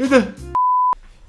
إيه ده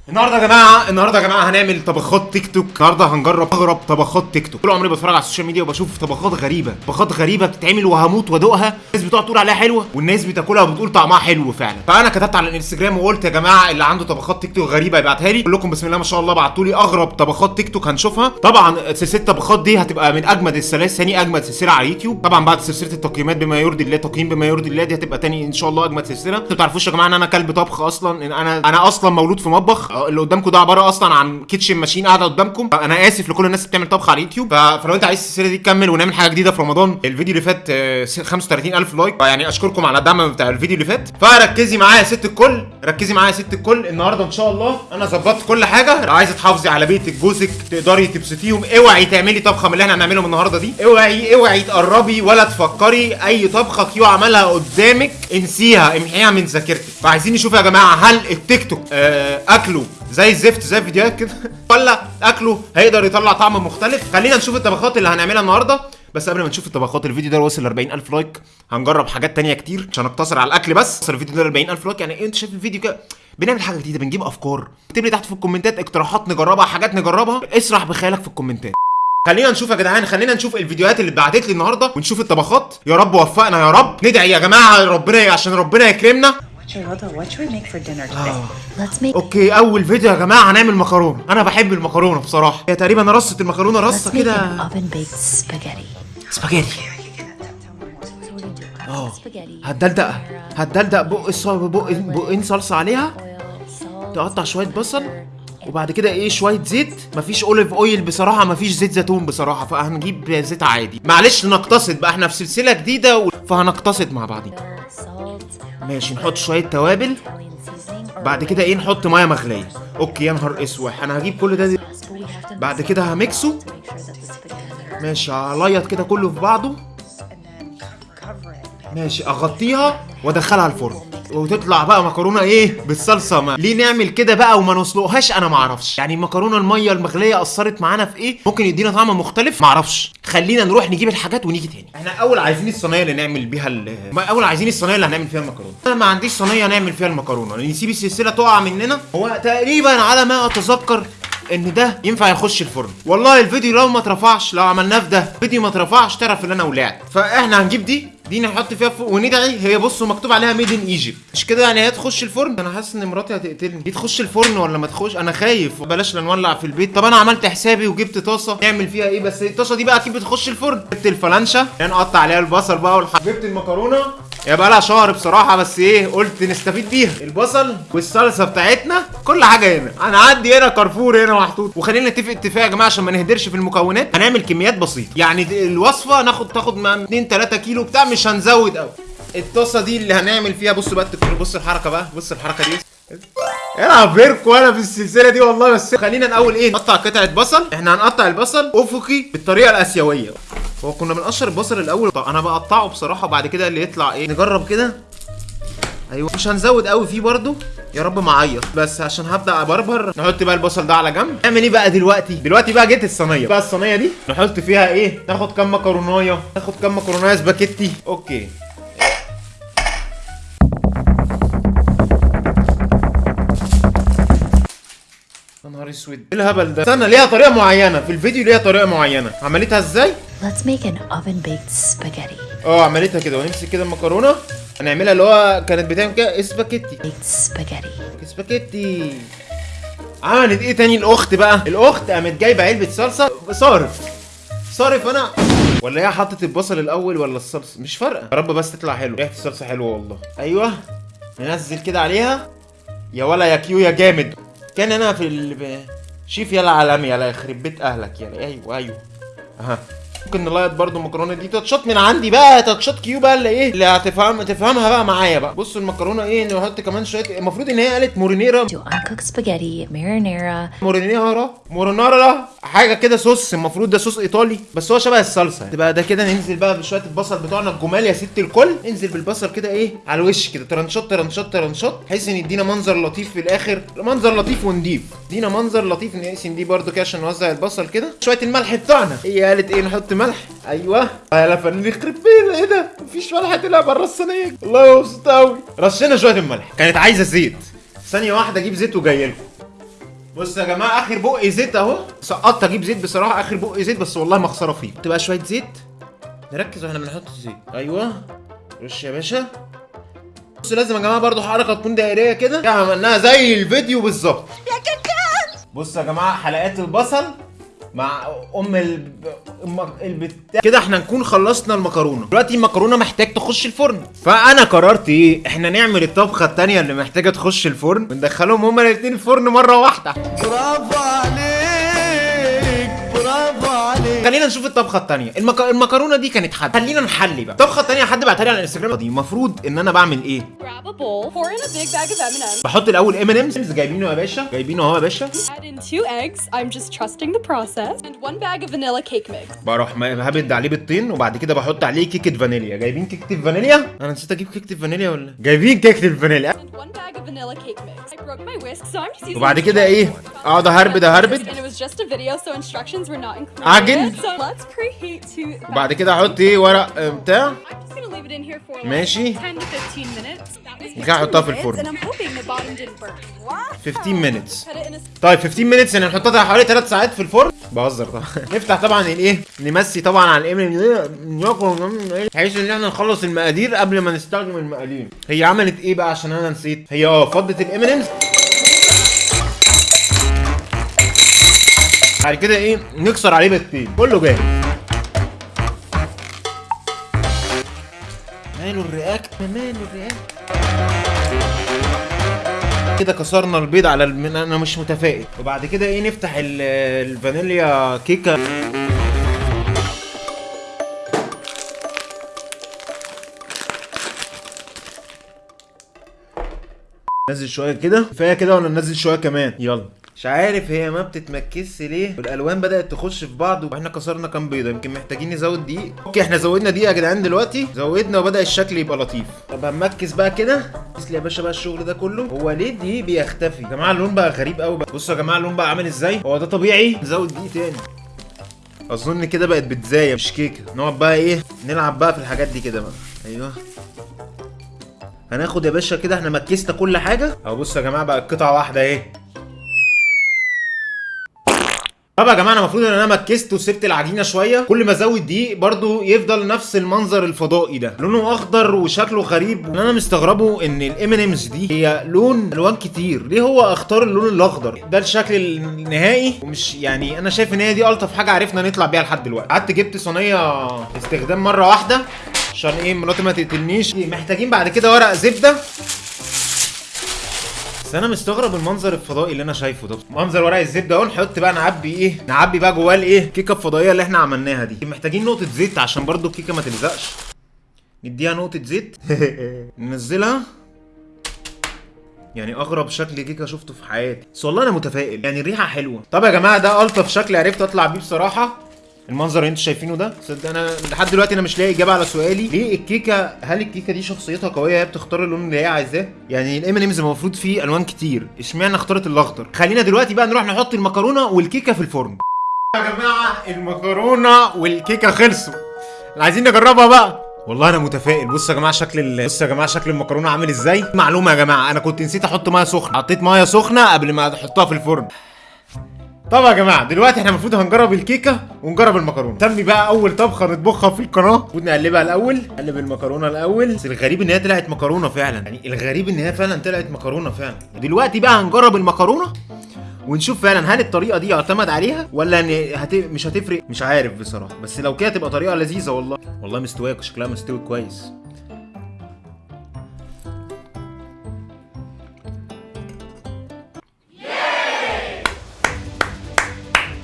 النهارده يا جماعة النهارده يا جماعة هنعمل طبخات تيك توك. النهارده هنجرب اغرب طبخات تيك توك. طول عمري بتفرج على ال social media وبشوف طبخات غريبة. طبخات غريبة بتتعمل وهموت وادوقها. الناس بتقعد تقول عليها حلوة والناس بتاكلها وبتقول طعمها حلو فعلا. فأنا كتبت على الإنستجرام وقلت يا جماعة اللي عنده طبخات تيك توك غريبة يبعتها لي. كلكم بسم الله ما شاء الله بعتوا لي أغرب طبخات تيك توك هنشوفها. طبعا سلسله الطبخات دي هتبقى من أجمد السلاسل. ثاني أجمد سلسلة على اليوتيوب. طبعا بعد سلسلة التقييمات بما يرضي الله تقييم بما يرضي الله دي هتبقى تاني إن شاء الله أجمد سلسلة. أنتوا ما تعرفوش يا جماعة إن أنا كلب طبخ أصلا إن أنا أنا أصلا مولود في مطبخ. اللي قدامكم ده عبارة أصلا عن kitchen machine قاعدة قدامكم. أنا آسف لكل الناس اللي بتعمل طبخ على اليوتيوب. فلو أنت عايز السلسلة دي تكمل ونعمل حاجة جديدة في رمضان الفيديو اللي فات آه، 35000 like. يعني أشكركم على الدعم بتاع الفيديو اللي فات. فركزي معايا يا ست الكل. ركزي معايا يا ست الكل. النهارده إن شاء الله أنا ظبطت كل حاجة. لو عايزة تحافظي على بيتك جوزك تقدري تبسطيهم. اوعي تعملي طبخة من اللي إحنا هنعملهم النهارده دي. اوعي اوعي تقربي ولا تفكري أي طبخة كيو عملها قدامك. انسيها امحيها من ذاكرتك. فعايزين نشوف يا جماعة هل التيك توك آه أكله زي الزفت زي الفيديوهات كده. ولا أكله هيقدر يطلع طعم مختلف. خلينا نشوف الطبخات اللي هنعملها النهارده. بس قبل ما نشوف الطبخات الفيديو ده وصل ل 40000 like. هنجرب حاجات تانية كتير عشان نقتصر على الأكل بس. وصل الفيديو ده ل 40000 like. يعني أنت شايف الفيديو كده؟ بنعمل حاجة جديدة بنجيب أفكار. اكتب لي تحت في الكومنتات اقتراحات نجربها حاجات نجربها. اسرح بخيالك في الكومنتات. خلينا نشوف يا جدعان خلينا نشوف الفيديوهات اللي اتبعتت لي النهارده ونشوف الطبخات. يا رب وفقنا يا رب. ندعي يا جماعة ربنا عشان ربنا يكرمنا. Today? Let's make okay أول فيديو يا جماعة هنعمل مكرونة. أنا بحب المكرونة بصراحة. هي تقريبا رصه المكرونة رصة كده. an oven baked spaghetti. سباجيتي. آه. هتدلدق هتدلدق بق بق بقين صلصة عليها. تقطع شوية بصل. وبعد كده إيه شوية زيت مفيش olive oil بصراحة مفيش زيت زيتون بصراحة فهنجيب زيت عادي معلش نقتصد بقى إحنا في سلسلة جديدة و- فهنقتصد مع بعضين salt, ماشي نحط شوية توابل. بعد كده إيه نحط مية مغلية أوكي يا نهار أسوح أنا هجيب كل ده دي. بعد كده spaghetti ماشي هليط كده كله في بعضه. ماشي أغطيها وأدخلها الفرن وتطلع بقى مكرونة إيه؟ بالصلصة ما. ليه نعمل كده بقى وما نسلقهاش؟ أنا ما أعرفش. يعني المكرونة المية المغلية اثرت معانا في إيه؟ ممكن يدينا طعم مختلف؟ ما أعرفش. خلينا نروح نجيب الحاجات ونيجي تاني. إحنا أول عايزين الصينية اللي نعمل بيها ال... أول عايزين الصينية اللي هنعمل فيها المكرونة. أنا ما عنديش صينية نعمل فيها المكرونة. نسيب السلسلة تقع مننا. هو تقريبا على ما أتذكر إن ده ينفع يخش الفرن. والله الفيديو لو ما اترفعش لو عملناه في ده فيديو ما اترفعش تعرف إن أنا ولعت. فإحنا هنجيب دي؟ دي نحط فيها فوق وندعي. هي بصوا مكتوب عليها made in Egypt مش كده يعني؟ هي تخش الفرن. أنا حاسس ان مراتي هتقتلني. دي تخش الفرن ولا ما تخش؟ أنا خايف. بلاش لا نولع في البيت. طب أنا عملت حسابي وجبت طاسة. نعمل فيها إيه بس؟ الطاسة دي بقى أكيد بتخش الفرن. جبت الفلانشة. نقطع عليها البصل بقى والح... جبت المكرونة. يا بقى لها شهر بصراحة بس إيه قلت نستفيد بيها. البصل والصلصة بتاعتنا. كل حاجة هنا. هنعدي هنا كارفور هنا محطوط. وخلينا نتفق اتفاق يا جماعة عشان ما نهدرش في المكونات. هنعمل كميات بسيطة. يعني الوصفة ناخد تاخد مع 2 3 كيلو بتاع مش هنزود قوي الطاسة دي اللي هنعمل فيها بصوا بقى التكنولوجيا بص الحركة بقى بص الحركة دي. العب بيركو أنا في السلسلة دي والله بس خلينا الأول إيه نقطع قطعة بصل. إحنا هنقطع البصل أفقي بالطريقة الآسيوية. هو كنا بنقشر البصل الأول طب أنا بقطعه بصراحة وبعد كده اللي يطلع إيه نجرب كده. أيوه. مش هنزود قوي فيه برضو يا رب ما أعيط. بس عشان هبدأ أبربر نحط بقى البصل ده على جنب. نعمل إيه بقى دلوقتي؟ دلوقتي بقى جت الصينية. بقى الصينية دي؟ نحط فيها إيه؟ ناخد كام مكروناية. ناخد كام مكروناية سباكيتي. okay. يا نهار أسود. إيه الهبل ده؟ استنى ليها طريقة معينة. في الفيديو ليها طريقة معينة. عملتها إزاي؟ Let's make an oven baked spaghetti. آه عملتها كده. ونمسك كده المكرونة. هنعملها اللي هو كانت بتعمل كده Baked spaghetti. سباكيتي؟ عملت إيه تاني؟ الأخت بقى. الأخت قامت جايبة علبة صلصة. صارف. صارف أنا. ولا هي حطت البصل الأول ولا الصلصة؟ مش فارقة. يا رب بس تطلع حلو. ريحة الصلصة حلوة والله. أيوه. ننزل كده عليها. يا ولا يا كيو يا جامد. كان أنا في ال... شيف يلا عالمي يلا يخرب بيت أهلك يلا. أيوه أيوه. أها. ممكن نلايط برضو المكرونه دي. تاتشات من عندي بقى تاتشات كيو بقى اللي إيه؟ اللي هتفهم تفهمها بقى معايا بقى. بصوا المكرونة إيه؟ نحط كمان شوية المفروض إن هي قالت marinara. Uncooked spaghetti, marinara, marinara. marinara حاجة كده صوص المفروض ده صوص إيطالي بس هو شبه الصلصة. تبقى ده كده ننزل بقى بشوية البصل بتوعنا الجمال يا ست الكل. ننزل بالبصل كده إيه؟ على الوش كده. ترنشات ترنشات ترنشات بحيث إن يدينا منظر لطيف في الآخر. منظر لطيف ونضيف. يدينا منظر لطيف نقسم دي برده كده عشان نوزع البصل كده. شوية الملح بتاعنا هي قالت إيه نحط ملح؟ أيوه. يا فنان يخرب بينا إيه ده؟ مفيش ملح طلع بره الصينية. والله مبسوط قوي رشينا شوية الملح. كانت عايزة زيت. ثانية واحدة أجيب زيت وجاي لكم. بص يا جماعة آخر بق زيت أهو. سقطت أجيب زيت بصراحة آخر بق زيت بس والله ما خساره فيه. حط بقى شوية زيت. نركز وإحنا بنحط الزيت أيوه. رش يا باشا. بص لازم يا جماعة برضو حركة تكون دائرية كده. عملناها زي الفيديو بالظبط. بص يا جماعة حلقات البصل مع أم ال البتاع. كده إحنا نكون خلصنا المكرونة. دلوقتي المكرونة محتاج تخش الفرن. فأنا قررت إيه؟ إحنا نعمل الطبخة التانية اللي محتاجة تخش الفرن وندخلهم هما الاثنين الفرن مرة واحدة. برافو عليك. خلينا نشوف الطبخة التانية. المك... المكرونة دي كانت حد خلينا نحلي بقى. الطبخه التانية حد بعتها لي على الانستجرام. دي المفروض إن أنا بعمل إيه؟ بحط الأول ام امز جايبينه يا باشا. جايبينه أهو يا باشا. بروح هبد عليه بيضتين وبعد كده بحط عليه كيكة فانيليا. جايبين كيكة فانيليا؟ أنا نسيت أجيب كيكة فانيليا ولا؟ جايبين كيكة الفانيليا وبعد كده إيه؟ اقعد اهربد اهربد عجن وبعد كده أحط إيه ورق آه، بتاع؟ ماشي. ممكن احطها في الفرن 15 minutes طيب 15 minutes يعني نحطها حوالي 3 ساعات في الفرن. بهزر طبعا. نفتح طبعا الايه نمسي طبعا على الإيه؟ بحيث إن إحنا نخلص المقادير قبل ما نستخدم المقادير. هي عملت إيه بقى؟ عشان أنا نسيت. هي آه فضت الام بعد كده إيه نكسر عليه بيضتين كله جاهز. ماله ال react؟ ماله ال react؟ كده كسرنا البيض على الم... أنا مش متفائل. وبعد كده إيه نفتح ال... الفانيليا كيكة. نزل شوية كده. كفاية كده ولا ننزل شوية كمان. يلا. مش عارف هي ما بتتمكسش ليه. والألوان بدأت تخش في بعض وإحنا كسرنا كام بيضة. يمكن محتاجين نزود دقيق. okay إحنا زودنا دقيق يا جدعان دلوقتي. زودنا وبدأ الشكل يبقى لطيف. طب هنمكس بقى كده. ركز لي يا باشا بقى الشغل ده كله. هو ليه الدقيق بيختفي؟ يا جماعة اللون بقى غريب قوي بقى. بصوا يا جماعة اللون بقى عامل إزاي. هو ده طبيعي؟ نزود دقيق تاني. أظن كده بقت بيتزاية مش كيكة. نقعد بقى إيه نلعب بقى في الحاجات دي كده بقى. أيوه. هناخد يا باشا كده إحنا مكسنا كل حاجة. اهو بصوا يا جماعة بقى قطعة واحدة إيه طب يا جماعة أنا المفروض إن أنا مكست وسبت العجينة شوية. كل ما أزود دقيق برضو يفضل نفس المنظر الفضائي ده. لونه أخضر وشكله غريب. اللي أنا مستغربه إن ال M&M's دي هي لون ألوان كتير. ليه هو أختار اللون الأخضر؟ ده الشكل النهائي. ومش يعني أنا شايف إن هي دي ألطف حاجة عرفنا نطلع بيها لحد دلوقتي. قعدت جبت صينية استخدام مرة واحدة. عشان إيه مراتي ما تقتلنيش. محتاجين بعد كده ورق زبدة. بس أنا مستغرب المنظر الفضائي اللي أنا شايفه ده. منظر ورق الزبدة أهو نحط بقى نعبي إيه نعبي بقى جواه الإيه الكيكه الفضائيه اللي إحنا عملناها دي. محتاجين نقطة زيت عشان برضو الكيكة ما تلزقش. نديها نقطة زيت. ننزلها. يعني أغرب شكل كيكة شفته في حياتي. بس والله أنا متفائل. يعني الريحه حلوة. طب يا جماعة ده ألطف شكل عرفت أطلع بيه بصراحة. المنظر اللي أنتوا شايفينه ده؟ صدق أنا لحد دلوقتي أنا مش لاقي اجابة على سؤالي. ليه الكيكة هل الكيكة دي شخصيتها قوية؟ هي بتختار اللون اللي هي عايزاه؟ يعني الام ان امز المفروض فيه ألوان كتير. اشمعنى اختارت الأخضر؟ خلينا دلوقتي بقى نروح نحط المكرونة والكيكة في الفرن. يا جماعة المكرونة والكيكة خلصوا. عايزين نجربها بقى. والله أنا متفائل. بصوا يا جماعة شكل ال... بصوا يا جماعة شكل المكرونة عامل إزاي؟ معلومة يا جماعة أنا كنت نسيت أحط مية سخنة. حطيت مية سخنة قبل ما أحطها في الفرن. طب يا جماعة دلوقتي إحنا المفروض هنجرب الكيكة ونجرب المكرونة. سمي بقى أول طبخة نطبخها في القناة. المفروض نقلبها الأول نقلب المكرونة الأول. بس الغريب إن هي طلعت مكرونة فعلا. يعني الغريب إن هي فعلا طلعت مكرونة فعلا. دلوقتي بقى هنجرب المكرونة ونشوف فعلا هل الطريقة دي يعتمد عليها ولا هت... مش هتفرق. مش عارف بصراحة. بس لو كده تبقى طريقة لذيذة والله. والله مستويه شكلها مستوي كويس.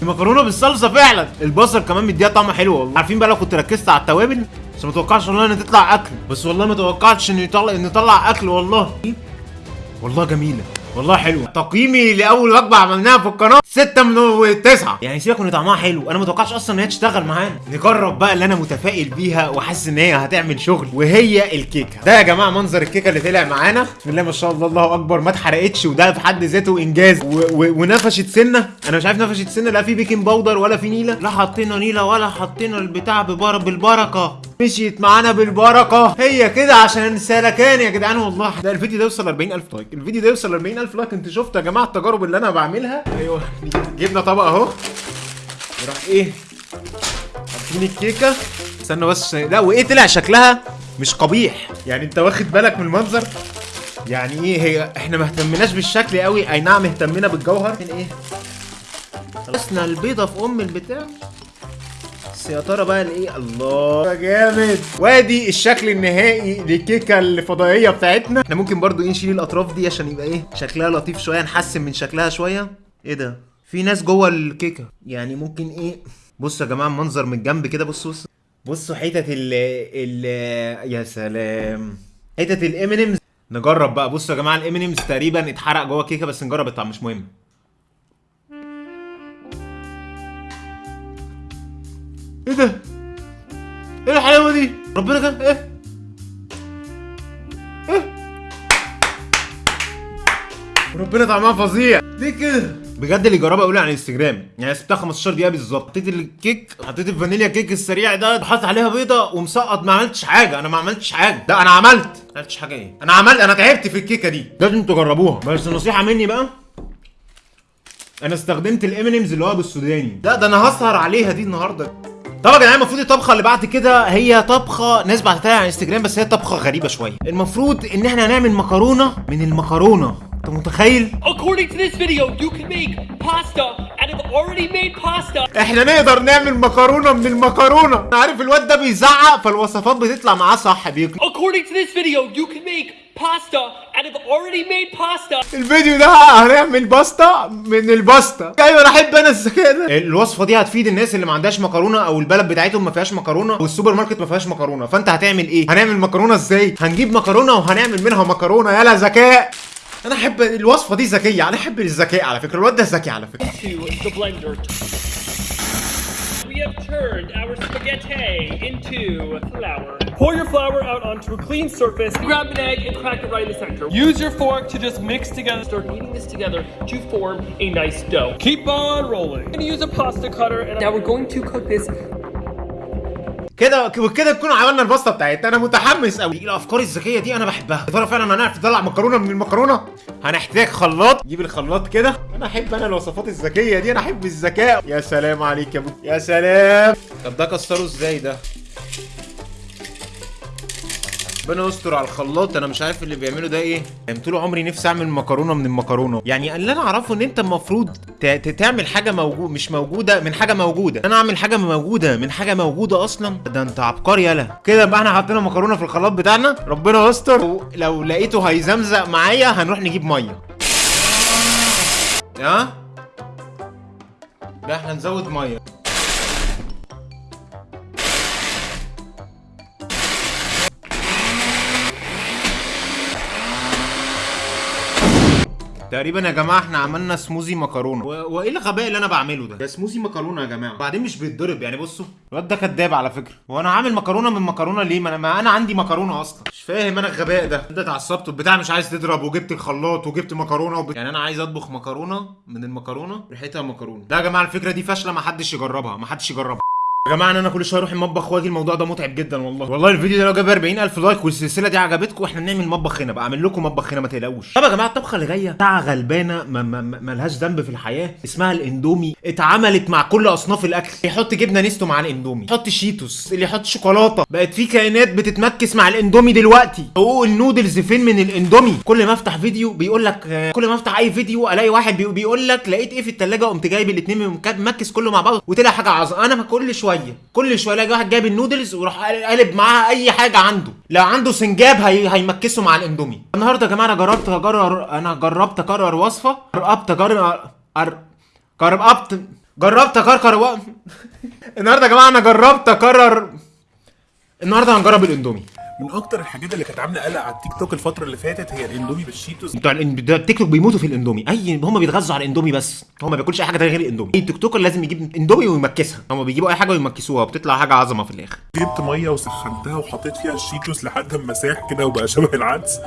المكرونة بالصلصة فعلا. البصل كمان مديها طعم حلو والله. عارفين بقى لو كنت ركزت على التوابل؟ بس ما توقعتش والله إن تطلع أكل. بس والله ما توقعتش إن يطلع إن يطلع أكل والله. والله جميلة. والله حلوة تقييمي لأول وجبه عملناها في القناة 6 من 9 يعني سيبك من طعمها حلو. أنا ما توقعتش أصلا إن هي تشتغل معانا. نجرب بقى اللي أنا متفائل بيها وحاسس إن هي هتعمل شغل وهي الكيكة. ده يا جماعة منظر الكيكة اللي طلع معانا. بسم الله ما شاء الله الله أكبر. ما اتحرقتش وده في حد ذاته إنجاز. و... و... ونفشت سنة. أنا مش عارف نفشت سنة لا في baking powder ولا في نيلة. لا حطينا نيلة ولا حطينا البتاع ببر... بالبركة. مشيت معانا بالبركة. هي كده عشان سلكان يا جدعان والله. ده الفيديو ده يوصل 40000 like. الفيديو ده يوصل 40000 40000 لايك انت شفتوا يا جماعة التجارب اللي أنا بعملها؟ أيوه. جبنا طبق أهو. وراح إيه؟ حاطين الكيكة. استنى بس لا وإيه طلع شكلها؟ مش قبيح. يعني أنت واخد بالك من المنظر؟ يعني إيه؟ هي إحنا ما اهتمناش بالشكل قوي. أي نعم اهتمينا بالجوهر. إيه؟ خلصنا البيضة في أم البتاع. بس يا ترى بقى الايه الله. جامد. وادي الشكل النهائي للكيكه الفضائية بتاعتنا. إحنا ممكن برضو إيه نشيل الأطراف دي عشان يبقى إيه شكلها لطيف شوية نحسن من شكلها شوية. إيه ده؟ في ناس جوه الكيكة. يعني ممكن إيه؟ بصوا يا جماعة المنظر من الجنب كده بصوا بصوا. بصوا حتت ال ال يا سلام. حتت ال M&M's نجرب بقى. بصوا يا جماعة ال M&M's تقريبا اتحرق جوه الكيكة بس نجرب الطعم مش مهم. إيه ده؟ إيه الحلاوة دي؟ ربنا كان إيه؟ إيه؟ ربنا طعمها فظيع. ليه كده؟ بجد اللي جربها يقول لي على الانستجرام. يعني سبتها 15 دقيقة بالظبط. حطيت الكيك حطيت الفانيليا كيك السريع ده حاطط عليها بيضة ومسقط. ما عملتش حاجة. أنا ما عملتش حاجة. لا أنا عملت. ما عملتش حاجة إيه؟ أنا عملت أنا تعبت في الكيكة دي. لازم تجربوها. بس نصيحة مني بقى. أنا استخدمت ال M&M's اللي هو بالسوداني. لا ده أنا هسهر عليها دي النهارده. طبعا يا جدعان المفروض الطبخة اللي بعد كده هي طبخة ناس بعتها لي على انستجرام بس هي طبخة غريبة شوية. المفروض إن إحنا هنعمل مكرونة من المكرونة. أنت متخيل؟ According to this video, you can make pasta out of already made pasta. إحنا نقدر نعمل مكرونة من المكرونة. أنا عارف الواد ده بيزعق فالوصفات بتطلع معاه صح بيك According to this video, you can make pasta out of already made pasta. الفيديو ده هنعمل باستا من الباستا. أيوه أنا أحب أنا الذكاء ده الوصفة دي هتفيد الناس اللي ما عندهاش مكرونة أو البلد بتاعتهم ما فيهاش مكرونة والسوبر ماركت ما فيهاش مكرونة. فأنت هتعمل إيه؟ هنعمل مكرونة إزاي؟ هنجيب مكرونة وهنعمل منها مكرونة. يلا ذكاء. أنا أحب الوصفة دي ذكية. أنا أحب الذكاء على فكرة. الواد ده ذكي على فكرة. To the blender. We have turned our spaghetti into flour. Pour your flour out onto a clean surface. Grab an egg and crack it right in the center. Use your fork to just mix together. Start kneading this together to form a nice dough. Keep on rolling. I'm gonna use a pasta cutter. And now we're going to cook this كده وكده نكون عملنا الباستا بتاعتنا. أنا متحمس قوي الأفكار الذكية دي أنا بحبها. ترى فعلا هنعرف نطلع مكرونة من المكرونة؟ هنحتاج خلاط. جيب الخلاط كده. أنا أحب أنا الوصفات الذكية دي. أنا أحب الذكاء. يا سلام عليك يا ابو يا سلام. طب ده كسره إزاي ده؟ ربنا يستر على الخلاط. أنا مش عارف اللي بيعمله ده إيه. طول عمري نفسي أعمل مكرونة من المكرونة. يعني اللي أنا أعرفه إن أنت المفروض تعمل حاجة موجود مش موجودة من حاجة موجودة. أنا أعمل حاجة موجودة من حاجة موجودة أصلا. ده أنت عبقري يلا كده بقى إحنا حطينا مكرونة في الخلاط بتاعنا. ربنا يستر. لو لقيته هيزمزق معايا هنروح نجيب مية. ها؟ لا إحنا نزود مية. تقريبا يا جماعة إحنا عملنا سموزي مكرونة. و... وإيه الغباء اللي أنا بعمله ده؟ ده سموزي مكرونة يا جماعة. بعدين مش بيتضرب يعني بصوا. الواد ده كداب على فكرة. وأنا عامل مكرونة من مكرونة ليه؟ ما أنا, ما أنا عندي مكرونة أصلا. مش فاهم أنا الغباء ده. أنت اتعصبت البتاع مش عايز تضرب وجبت الخلاط وجبت مكرونة وب... يعني أنا عايز أطبخ مكرونة من المكرونة. ريحتها مكرونة. ده يا جماعة الفكرة دي فاشلة ما حدش يجربها ما حدش يجربها. يا جماعة أنا كل شوية أروح المطبخ وأجي الموضوع ده متعب جدا والله. والله الفيديو ده لو جاب 40000 like والسلسلة دي عجبتكم إحنا نعمل مطبخ هنا بقى. أعمل لكم مطبخ هنا ما تقلقوش. طب يا جماعة الطبخة اللي جاية بتاع غلبانة ما ملهاش ذنب في الحياة اسمها الإندومي. اتعملت مع كل أصناف الأكل. يحط جبنة نستو مع الإندومي يحط شيتوس اللي يحط شوكولاتة. بقت في كائنات بتتمكس مع الإندومي دلوقتي. حقوق النودلز فين من الإندومي؟ كل ما أفتح فيديو بيقول لك كل ما أفتح أي فيديو ألاقي واحد بي- بيقول لك لقيت إيه في الثلاجه قمت جايب الاثنين mix كله مع بعض وطلع حاجة عظمه أنا كل شوية كل شوية الاقي واحد جايب النودلز وراح قالب معاها أي حاجة عنده. لو عنده سنجاب هي... هيمكسه مع الإندومي. النهارده يا جماعة أنا جربت اجرب أنا جربت أكرر وصفة. جربت اجرب أر... جربت جربت اكرر. النهارده يا جماعة أنا جربت اكرر النهارده هنجرب الإندومي. من أكتر الحاجات اللي كانت عاملة قلق على التيك توك الفترة اللي فاتت هي الإندومي بالشيتوس. بتوع التيك توك بيموتوا في الإندومي. اي هم بيتغذوا على الإندومي بس. هم ما بياكلش أي حاجة تانية غير الإندومي. أي TikToker لازم يجيب إندومي ويمكسها. هم بيجيبوا أي حاجة ويمكسوها بتطلع حاجة عظمة في الآخر. جبت مية وسخنتها وحطيت فيها الشيتوس لحد ما ساح كده وبقى شبه العدس.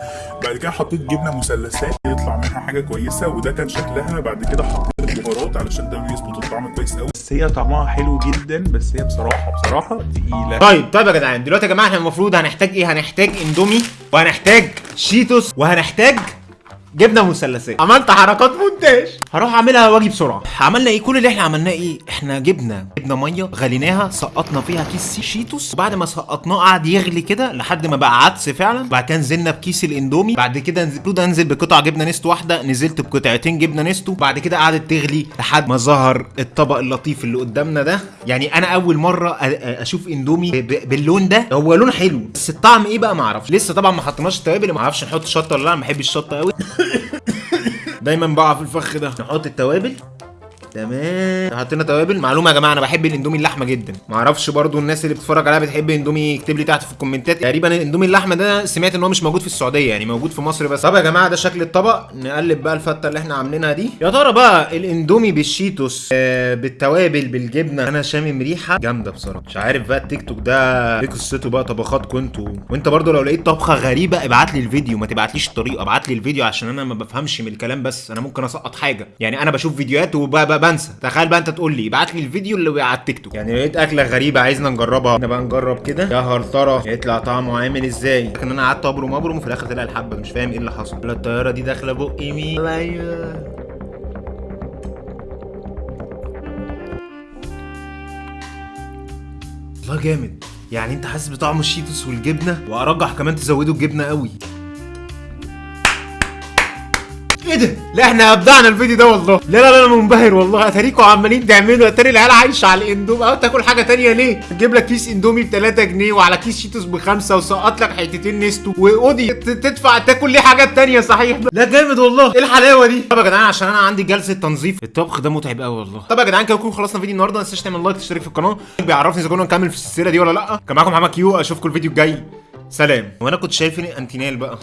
بعد كده حطيت جبنة مثلثات يطلع منها حاجة كويسة وده كان شكلها. بعد كده حطيت البهارات علشان ده بيظبط الطعم كويس قوي بس هي طعمها حلو جدا بس هي بصراحة بصراحة تقيلة. طيب طيب يا جدعان دلوقتي يا جماعة إحنا المفروض هنحتاج إيه؟ هنحتاج إندومي وهنحتاج شيتوس وهنحتاج جبنه مثلثات. عملت حركات مونتاج. هروح اعملها واجي بسرعة. عملنا إيه؟ كل اللي إحنا عملناه إيه؟ إحنا جبنا جبنا مية غليناها سقطنا فيها كيس شيتوس. وبعد ما سقطناه قعد يغلي كده لحد ما بقى عدس فعلا. بعد كده نزلنا بكيس الاندومي. بعد كده المفروض انزل بقطع جبنة نستو واحدة. نزلت بقطعتين جبنة نستو. بعد كده قعدت تغلي لحد ما ظهر الطبق اللطيف اللي قدامنا ده. يعني أنا أول مرة أشوف اندومي باللون ده. هو لون حلو بس الطعم إيه بقى؟ ما أعرفش. لسه طبعا ما حطيناش التوابل ما أعرفش نحط شطة ولا لأ. ما بحبش الشطة قوي دايما بقع في الفخ ده. نحط التوابل. تمام. حطينا توابل. معلومة يا جماعة أنا بحب الإندومي اللحمة جدا. ما أعرفش برضو الناس اللي بتتفرج عليها بتحب إندومي يكتب لي تحت في الكومنتات. تقريبا الإندومي اللحمة ده سمعت إن هو مش موجود في السعودية يعني موجود في مصر بس. طب يا جماعة ده شكل الطبق. نقلب بقى الفتة اللي إحنا عاملينها دي. يا ترى بقى الإندومي بالشيتوس آه بالتوابل بالجبنة أنا شامم ريحة جامدة بصراحة. مش عارف بقى التيك توك ده إيه قصته بقى طبخاتكم أنتوا وأنت برضو لو لقيت طبخة غريبة ابعت لي الفيديو. ما تبعتليش الطريقة ابعت لي الفيديو عشان أنا ما بفهمش من الكلام بس. أنا ممكن أسقط حاجة. يعني أنا بشوف فيديوهات وبنسى تخيل بقى انت تقول لي ابعت لي الفيديو اللي على التيك توك. يعني لقيت أكلة غريبة عايزنا نجربها. إحنا بقى نجرب كده. يا هل ترى يطلع طعمه عامل إزاي؟ لكن أنا قعدت أبرم أبرم وفي الآخر طلع الحبة. مش فاهم إيه اللي حصل. لا الطيارة دي داخلة بقي مين؟ أيوه. والله جامد. يعني أنت حاسس بطعم الشيتوس والجبنة؟ وأرجح كمان تزودوا الجبنه قوي. إيه ده؟ لا إحنا ابدعنا الفيديو ده والله. لا لا لا أنا منبهر والله. اتاريكوا عمالين تعملوا أتاري العيال عايشة على الإندومي. أو تاكل حاجة تانية ليه؟ تجيب لك كيس إندومي ب 3 جنيه وعلى كيس شيتوس بخمسة وسقط لك حتتين نستو. ت- تدفع تاكل ليه حاجات تانية؟ صحيح. لا جامد والله. إيه الحلاوة دي؟ طب يا جدعان عشان أنا عندي جلسة تنظيف. الطبخ ده متعب قوي والله. طب يا جدعان كده نكون خلصنا فيديو النهارده. ما تنساش تعمل like تشترك في القناة. بيعرفني إذا كنا نكمل في السلسلة دي ولا لأ. كان معاكم محمد كيو أشوفكم الفيديو الجاي. سلام. وأنا كنت شايف أنتينال بقى.